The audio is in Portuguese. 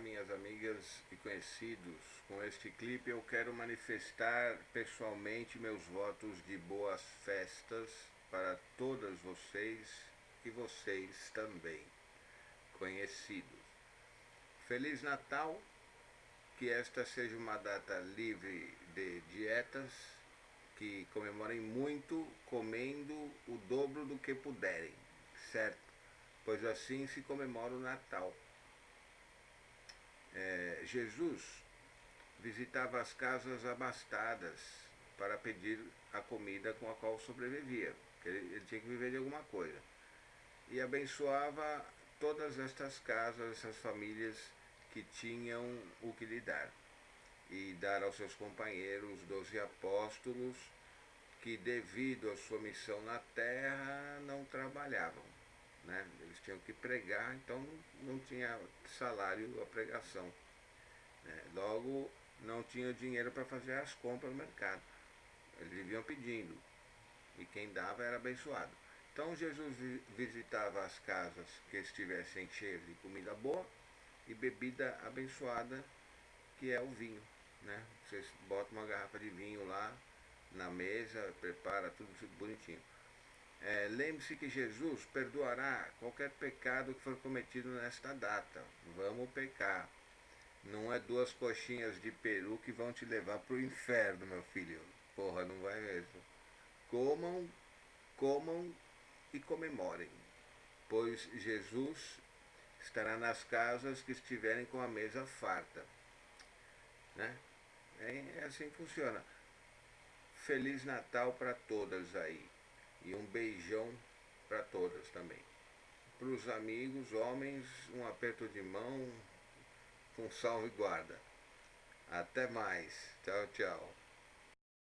minhas amigas e conhecidos. Com este clipe eu quero manifestar pessoalmente meus votos de boas festas para todas vocês e vocês também, conhecidos. Feliz Natal, que esta seja uma data livre de dietas, que comemorem muito comendo o dobro do que puderem, certo? Pois assim se comemora o Natal Jesus visitava as casas abastadas para pedir a comida com a qual sobrevivia, porque ele, ele tinha que viver de alguma coisa. E abençoava todas estas casas, essas famílias que tinham o que lhe dar. E dar aos seus companheiros, doze apóstolos, que devido à sua missão na terra não trabalhavam né? Eles tinham que pregar, então não tinha salário a pregação. Logo, não tinha dinheiro para fazer as compras no mercado. Eles viviam pedindo. E quem dava era abençoado. Então Jesus visitava as casas que estivessem cheias de comida boa e bebida abençoada, que é o vinho. Né? Vocês botam uma garrafa de vinho lá na mesa, prepara tudo, tudo bonitinho. É, Lembre-se que Jesus perdoará qualquer pecado que for cometido nesta data. Vamos pecar. Não é duas coxinhas de peru que vão te levar para o inferno, meu filho. Porra, não vai mesmo. Comam, comam e comemorem, pois Jesus estará nas casas que estiverem com a mesa farta. Né? É, é assim que funciona. Feliz Natal para todas aí. E um beijão para todas também. Para os amigos, homens, um aperto de mão com salve guarda. Até mais. Tchau, tchau.